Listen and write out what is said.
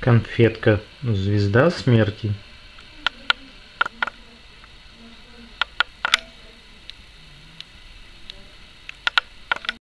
конфетка звезда смерти